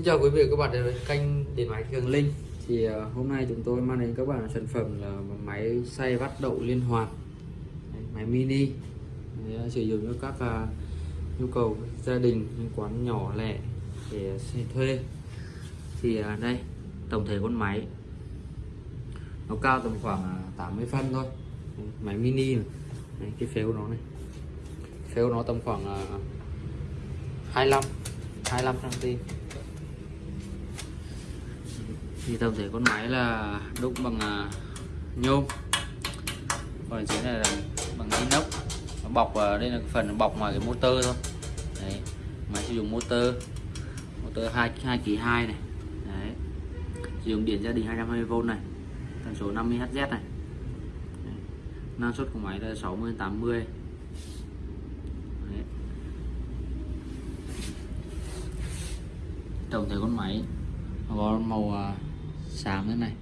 Xin chào quý vị và các bạn đến với kênh điện máy Cường Linh. Thì à, hôm nay chúng tôi mang đến các bạn sản phẩm là máy xay vắt đậu liên hoàn. Máy mini. À, sử dụng cho các uh, nhu cầu gia đình những quán nhỏ lẻ để xây thuê. Thì uh, đây tổng thể con máy. Nó cao tầm khoảng 80 phân thôi. Máy mini này Đấy, cái phếu nó này. Phếu nó tầm khoảng uh, 25 25 cm thì tổng thể con máy là đúc bằng à, nhôm. Còn dưới này là bằng inox. Nó bọc vào đây là phần bọc ngoài cái motor thôi. Đấy, máy sử dụng motor. Motor 2 2 kỳ 2 này. Đấy, sử dụng điện gia đình 220V này. Tần số 50 Hz này. Đấy. năng suất của máy là 60 80 đấy. tổng thể con máy có màu à, xám thế này.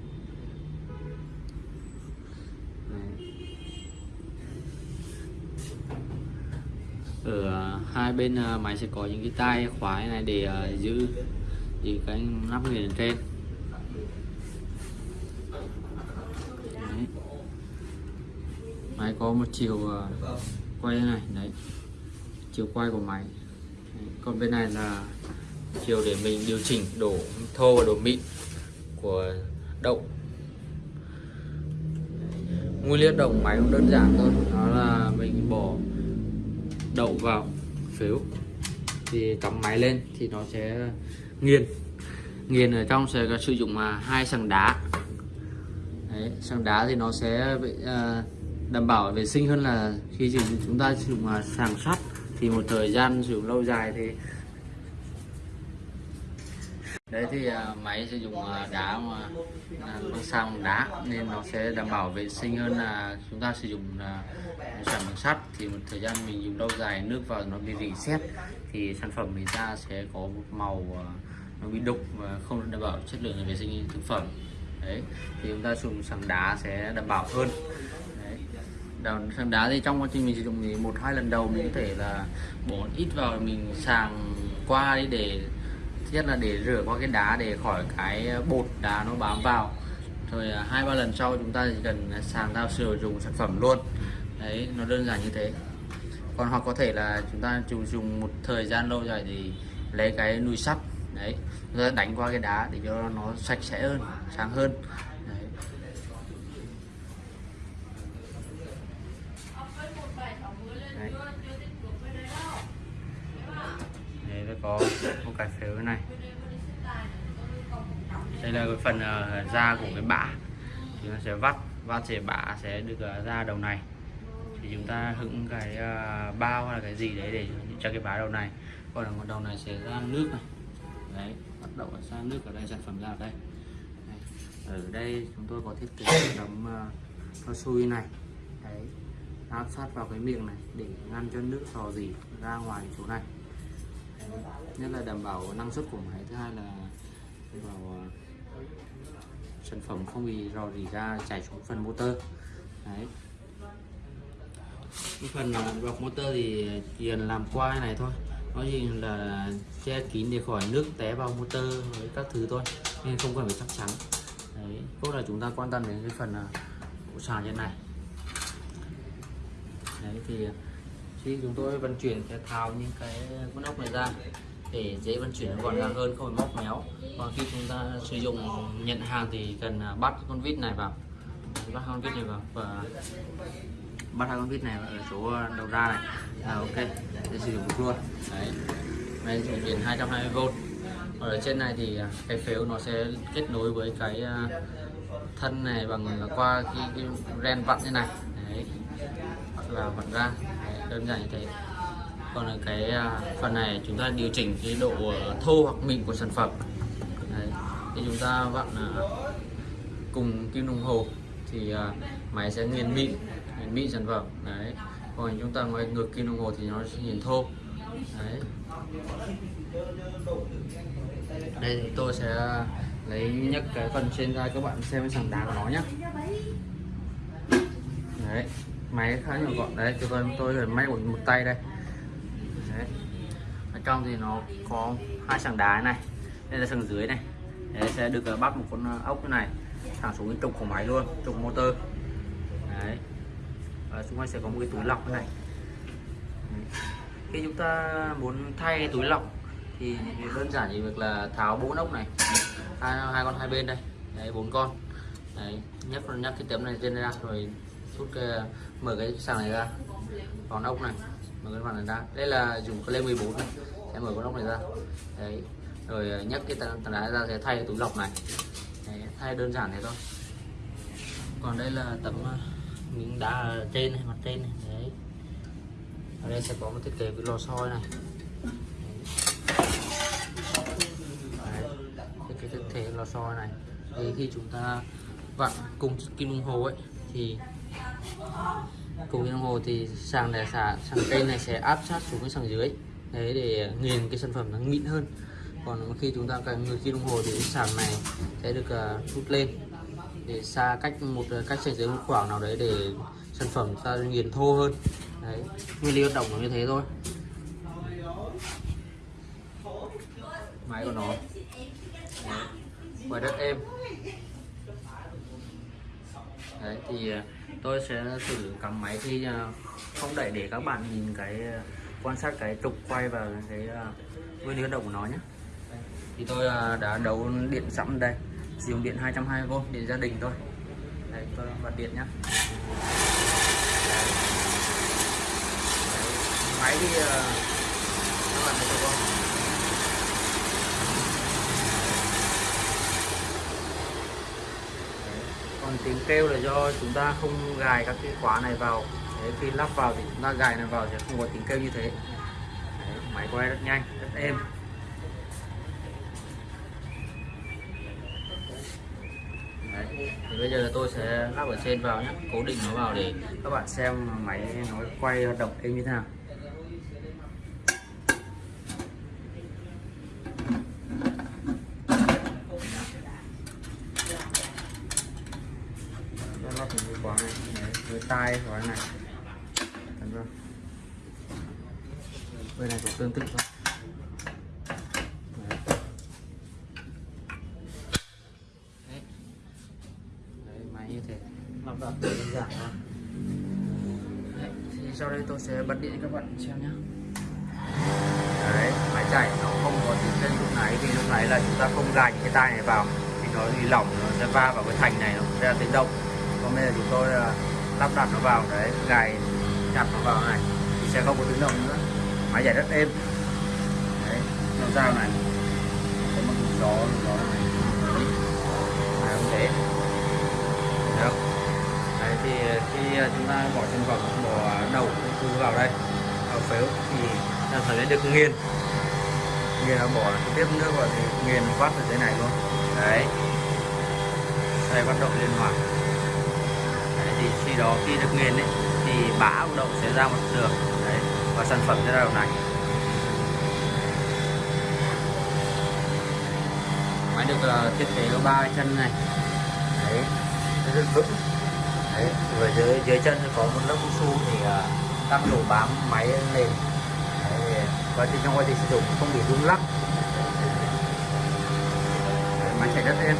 Ở ờ, hai bên ờ, máy sẽ có những cái tay khóa này để ờ, giữ thì cái nắp nghiền trên. Đấy. máy có một chiều quay quay này, đấy. Chiều quay của máy. Đấy. còn bên này là chiều để mình điều chỉnh đổ thô và đổ mịn của đậu. Nguyên liệu đậu máy cũng đơn giản thôi đó là mình bỏ đậu vào phiếu thì cắm máy lên thì nó sẽ nghiền. Nghiền ở trong sẽ sử dụng mà hai sàng đá. Đấy, sàng đá thì nó sẽ à, đảm bảo vệ sinh hơn là khi chúng ta sử dụng à, sàng sắt. Thì một thời gian sử dụng lâu dài thì đấy thì à, máy sử dụng à, đá mà uh, bằng xăng đá nên nó sẽ đảm bảo vệ sinh hơn là chúng ta sử dụng sản bằng sắt. Thì một thời gian mình dùng lâu dài nước vào nó bị rỉ sét thì sản phẩm mình ra sẽ có một màu nó bị đục và không đảm bảo chất lượng vệ sinh thực phẩm. Đấy thì chúng ta dùng xăng đá sẽ đảm bảo hơn. Đấy. Sàng đá thì trong quá trình mình sử dụng thì một hai lần đầu mình có thể là bỏ ít vào mình sàng qua đi để nhất là để rửa qua cái đá để khỏi cái bột đá nó bám vào. Rồi à, hai ba lần sau chúng ta chỉ cần sàng thao sử dụng sản phẩm luôn. Đấy nó đơn giản như thế. Còn hoặc có thể là chúng ta dùng dùng một thời gian lâu dài thì lấy cái nùi sắt đấy đánh qua cái đá để cho nó sạch sẽ hơn sáng hơn đấy. Đấy. Đấy, nó có một cái phếu này. Đây là cái phần uh, da của cái bã. Thì nó sẽ vắt vắt sẽ bã sẽ được uh, ra đầu này. Thì chúng ta hững cái uh, bao hay là cái gì đấy để cho cái bã đầu này. Còn là một đầu này sẽ ra nước này. Đấy bắt đầu ra nước ở đây sản phẩm ra ở đây. Đấy. ở đây chúng tôi có thiết kế tấm cao su này. Đấy áp sát vào cái miệng này để ngăn cho nước sò gì ra ngoài chỗ này nhất là đảm bảo năng suất của máy, thứ hai là đảm bảo ờ, sản phẩm không bị rò rỉ ra, chảy xuống phần motor. Đấy. Cái phần ờ, bọc motor thì chỉ cần làm qua này thôi. Nó chỉ là che kín để khỏi nước té vào motor với các thứ thôi, nên không cần phải chắc chắn. Đấy cốt là chúng ta quan tâm đến cái phần ờ, bộ sàn như này. Đấy, thì khi chúng tôi vận chuyển sẽ tháo những cái con ốc này ra để dễ vận chuyển gọn gàng hơn không phải móc méo. Và khi chúng ta sử dụng nhận hàng thì cần à, bắt con vít này vào. Bắt con vít này vào và bắt hai con vít này ở chỗ đầu ra này. Là ok để sử dụng được luôn. Đấy. Đây sử điện 220V ở trên này thì à, cái phếu nó sẽ kết nối với cái à, thân này bằng qua cái, cái ren vặn như này. Đấy. Vào vặn ra đơn giản như thế. Còn là cái à, phần này chúng ta điều chỉnh cái độ ờ, thô hoặc mịn của sản phẩm. Đấy. thì chúng ta vặn à, cùng kim đồng hồ thì à, máy sẽ nghiền mịn nghiền mịn sản phẩm. Đấy. Còn chúng ta ngoài ngược kim đồng hồ thì nó sẽ nghiền thô. Đấy. Đây, thì tôi sẽ lấy nhấc cái phần trên ra các bạn xem cái sàng đá của nó nhé đấy máy khá nhỏ gọn. Đấy cho tôi tôi phải máy một, một tay đây. Đấy. ở trong thì nó có hai sàng đá này đây là sàng dưới này. Đấy, sẽ được ờ, bắt một con ờ, ốc như này thẳng xuống cái trục của máy luôn trục motor. Đấy. Và xung quanh sẽ có một cái túi lọc như này. Đấy. khi chúng ta muốn thay túi lọc thì đơn giản chỉ việc là tháo bốn ốc này hai, hai con hai bên đây. Đấy bốn con. Đấy nhấc nhấc cái tấm này lên ra rồi rút cái ờ, mở cái sàng này ra. Còn ốc này mở cái mặt này ra. Đây là dùng cái lê 14 này. Sẽ mở con ốc này ra. Đấy. Rồi ờ, nhấc cái tảng đá ra sẽ thay cái túi lọc này. Đấy, thay đơn giản thế thôi. Còn đây là tấm ờ, miếng đá ở trên này mặt trên này. Đấy. Ở đây sẽ có một thiết kế với lò xo này. Thiết kế thiết kế lò xo này. Thì khi chúng ta vặn cùng kim đồng hồ ấy thì cùng kim đồng hồ thì sàng này xả sàng cây này sẽ áp sát xuống cái sàng dưới. Đấy để ờ, nghiền cái sản phẩm nó mịn hơn. Còn khi chúng ta cần người khi đồng hồ thì cái sàng này sẽ được uh, rút lên. Để xa cách một ờ, cách sàn dưới một khoảng nào đấy để sản phẩm ta nghiền thô hơn. Đấy nguyên lý hoạt động nó như thế thôi. Máy của nó. Quay rất êm đấy thì tôi sẽ thử cắm máy thì à, không đẩy để các bạn nhìn cái à, quan sát cái trục quay và cái à, nguyên lý hoạt động của nó nhé. Thì tôi đã đấu điện sẵn đây. Sử dụng điện 220V điện gia đình thôi. Đây, tôi bật điện nhé. Máy thì các bạn thấy được không? Còn tiếng kêu là do chúng ta không gài các cái khóa này vào. Đấy, khi lắp vào thì chúng ta gài này vào sẽ không có tiếng kêu như thế. Đấy, máy quay rất nhanh rất êm. Đấy. thì bây giờ tôi sẽ lắp ở trên vào nhé. Cố định nó vào để các bạn xem máy nó quay hoạt động êm như thế nào nó lắp cái khóa này Đấy, với tai khóa này Đúng không? Bên này cũng tương tự thôi Đấy. Đấy. Đấy, máy như thế lắp đặt đơn giản thôi Đấy. thì sau đây tôi sẽ bật điện cho các bạn xem nhé đấy máy chạy nó không có tiếng trên lúc nãy vì lúc nãy là chúng ta không gài cái tai này vào thì nó bị lỏng nó sẽ va vào cái thành này nó sẽ tiếng động còn bây giờ chúng tôi uh, lắp đặt nó vào đấy gài chặt nó vào này thì sẽ không có tiếng động nữa máy chạy rất êm. Đấy nó dao này. Có một gió gió này. Đấy không thế? Được. Đấy thì khi à, chúng ta bỏ sản phẩm bỏ đầu thứ vào đây vào phếu thì ta phải được nghiền. Nghiền nó bỏ trực tiếp nước vào thì nghiền phát ở dưới này luôn. Đấy. Đây bắt động liên hoàn. Đấy, thì khi đó khi được nghiền ấy thì bã của đậu sẽ ra một đường và sản phẩm ra đầu này. Máy được uh, thiết kế có ba chân này. Đấy. Rất vững. Đấy. Và dưới dưới chân có một lớp cao su thì uh, tăng độ bám máy lên. Đấy, quá trình trong quá trình sử dụng không bị rung lắc. Máy chạy rất êm.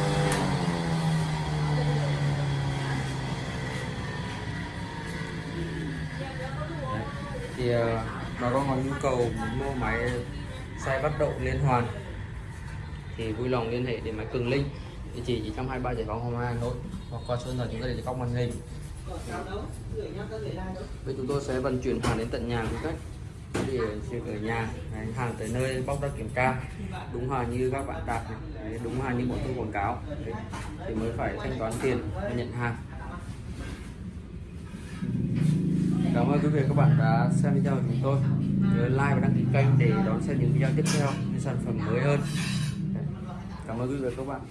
Thì ờ, bà con có nhu cầu mua máy xay bắt độ liên hoàn thì vui lòng liên hệ để máy cường linh. Địa chỉ chỉ trong 23 giải phóng Hồng Hà Nội hoặc qua số điện chúng ta để góc màn hình. Bây chúng tôi sẽ vận chuyển hàng đến tận nhà một cách để chuyển ở nhà. Hàng tới nơi bóc ra kiểm tra. Đúng hàng như các bạn đặt đúng hàng như bọn tôi quảng cáo. Thì mới phải thanh toán tiền và nhận hàng. Cảm ơn quý vị các bạn đã xem video của chúng tôi. Nhớ like và đăng ký kênh để đón xem những video tiếp theo, những sản phẩm mới hơn. Cảm ơn quý vị các bạn.